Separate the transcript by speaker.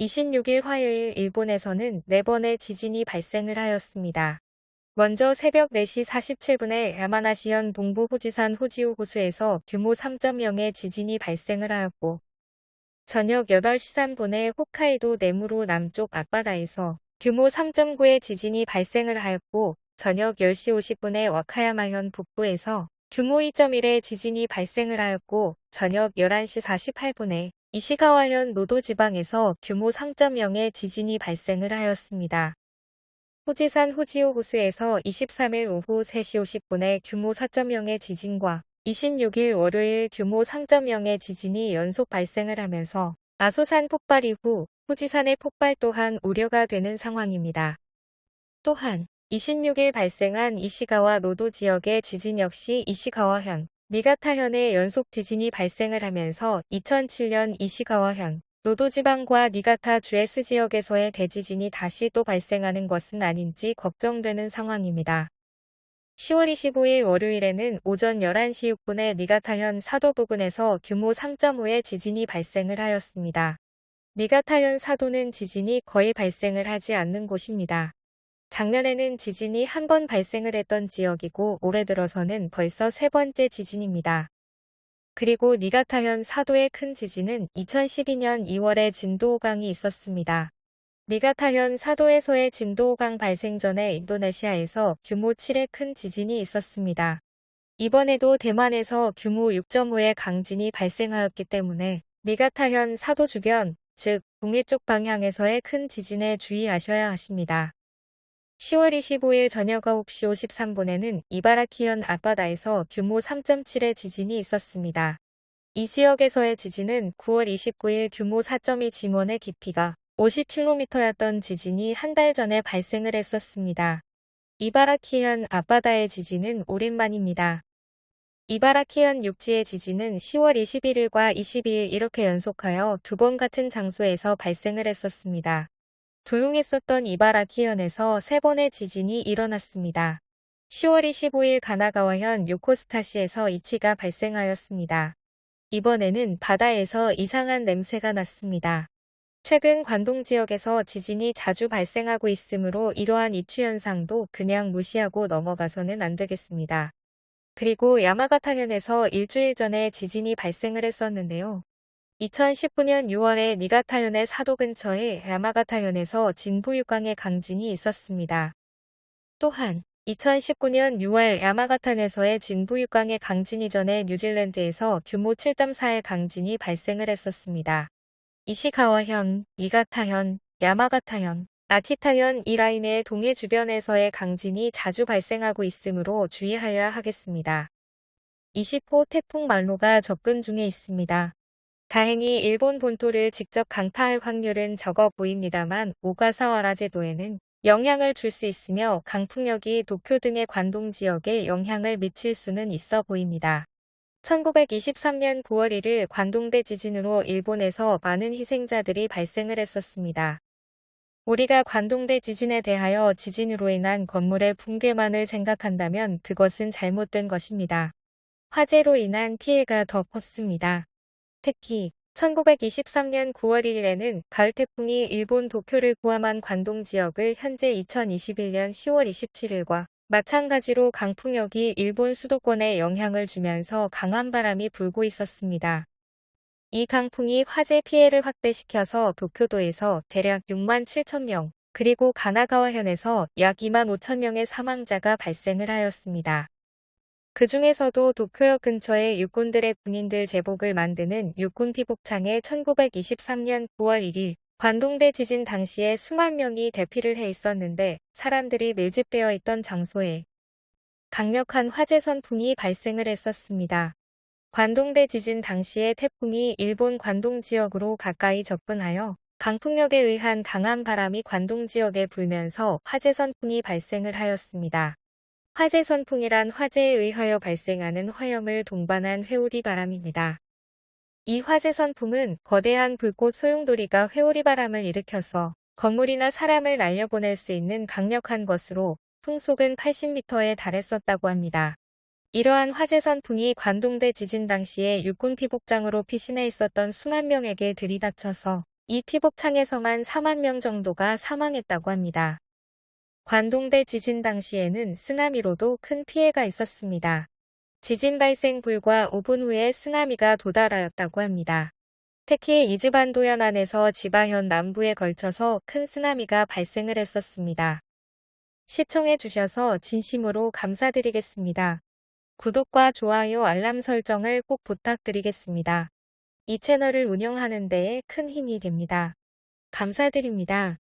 Speaker 1: 26일 화요일 일본에서는 4번의 지진이 발생을 하였습니다. 먼저 새벽 4시 47분에 야마나시현 동부 호지산 호지우 호수에서 규모 3.0의 지진이 발생을 하였고 저녁 8시 3분에 홋카이도 네무로 남쪽 앞바다에서 규모 3.9의 지진이 발생을 하였고 저녁 10시 50분에 와카야마현 북부에서 규모 2.1의 지진이 발생을 하였고 저녁 11시 48분에 이시가와현 노도지방에서 규모 3.0의 지진이 발생을 하였습니다. 호지산 호지오 호수에서 23일 오후 3시 50분에 규모 4.0의 지진과 26일 월요일 규모 3.0의 지진이 연속 발생을 하면서 아소산 폭발 이후 후지산의 폭발 또한 우려가 되는 상황입니다. 또한 26일 발생한 이시가와 노도 지역의 지진 역시 이시가와현, 니가타현의 연속 지진이 발생을 하면서 2007년 이시가와현, 노도지방과 니가타 주에스 지역에서의 대지진이 다시 또 발생하는 것은 아닌지 걱정되는 상황입니다. 10월 25일 월요일에는 오전 11시 6분에 니가타현 사도 부근에서 규모 3.5의 지진이 발생을 하였습니다. 니가타현 사도는 지진이 거의 발생을 하지 않는 곳입니다. 작년에는 지진이 한 번 발생을 했던 지역이고 올해 들어서는 벌써 세 번째 지진입니다. 그리고 니가타현 사도의 큰 지진은 2012년 2월에 진도 5강이 있었습니다. 니가타현 사도에서의 진도 5강 발생 전에 인도네시아에서 규모 7의 큰 지진이 있었습니다. 이번에도 대만에서 규모 6.5의 강진이 발생하였기 때문에 니가타현 사도 주변, 즉 동해 쪽 방향에서의 큰 지진에 주의하셔야 하십니다. 10월 25일 저녁 9시 53분에는 이바라키현 앞바다에서 규모 3.7의 지진이 있었습니다. 이 지역에서의 지진은 9월 29일 규모 4.2 지원의 깊이가 50km였던 지진이 한 달 전에 발생을 했었습니다. 이바라키현 앞바다의 지진은 오랜만입니다. 이바라키현 육지의 지진은 10월 21일과 22일 이렇게 연속하여 두 번 같은 장소에서 발생을 했었습니다. 조용했었던 이바라키현에서 세 번의 지진이 일어났습니다. 10월 25일 가나가와현 요코스타시에서 이치가 발생하였습니다. 이번에는 바다에서 이상한 냄새가 났습니다. 최근 관동 지역에서 지진이 자주 발생하고 있으므로 이러한 이추 현상도 그냥 무시하고 넘어가서는 안 되겠습니다. 그리고 야마가타현에서 일주일 전에 지진이 발생을 했었는데요. 2019년 6월에 니가타현의 사도 근처에 야마가타현에서 진부육강의 강진이 있었습니다. 또한 2019년 6월 야마가타현에서의 진부육강의 강진 이전에 뉴질랜드에서 규모 7.4의 강진이 발생을 했었습니다. 이시가와현, 니가타현, 야마가타현, 아치타현 이 라인의 동해 주변에서의 강진이 자주 발생하고 있으므로 주의하여야 하겠습니다. 20호 태풍 말로가 접근 중에 있습니다. 다행히 일본 본토를 직접 강타할 확률은 적어 보입니다만 오가사와라 제도에는 영향을 줄 수 있으며 강풍력이 도쿄 등의 관동 지역에 영향을 미칠 수는 있어 보입니다. 1923년 9월 1일 관동대 지진으로 일본에서 많은 희생자들이 발생을 했었습니다. 우리가 관동대 지진에 대하여 지진으로 인한 건물의 붕괴만을 생각한다면 그것은 잘못된 것입니다. 화재로 인한 피해가 더 컸습니다. 특히 1923년 9월 1일에는 가을 태풍이 일본 도쿄를 포함한 관동 지역을 현재 2021년 10월 27일과 마찬가지로 강풍력이 일본 수도권에 영향을 주면서 강한 바람이 불고 있었습니다. 이 강풍이 화재 피해를 확대시켜서 도쿄도에서 대략 6만 7천 명, 그리고 가나가와현에서 약 2만 5천 명의 사망자가 발생을 하였습니다. 그 중에서도 도쿄역 근처에 육군들의 군인들 제복을 만드는 육군 피복창에 1923년 9월 1일 관동대 지진 당시에 수만 명이 대피를 해 있었는데 사람들이 밀집되어 있던 장소에 강력한 화재 선풍이 발생을 했었습니다. 관동대 지진 당시에 태풍이 일본 관동 지역으로 가까이 접근하여 강풍력에 의한 강한 바람이 관동 지역에 불면서 화재 선풍이 발생을 하였습니다. 화재 선풍이란 화재에 의하여 발생하는 화염을 동반한 회오리 바람입니다. 이 화재 선풍은 거대한 불꽃 소용돌이가 회오리 바람을 일으켜서 건물이나 사람을 날려보낼 수 있는 강력한 것으로 풍속은 80m에 달했었다고 합니다. 이러한 화재 선풍이 관동대 지진 당시에 육군 피복장으로 피신해 있었던 수만 명에게 들이닥쳐서 이 피복창에서만 4만 명 정도가 사망했다고 합니다. 관동대 지진 당시에는 쓰나미로도 큰 피해가 있었습니다. 지진 발생 불과 5분 후에 쓰나미가 도달하였다고 합니다. 특히 이즈반도 연안에서 지바현 남부에 걸쳐서 큰 쓰나미가 발생을 했었습니다. 시청해 주셔서 진심으로 감사드리겠습니다. 구독과 좋아요 알람 설정을 꼭 부탁드리겠습니다. 이 채널을 운영하는 데에 큰 힘이 됩니다. 감사드립니다.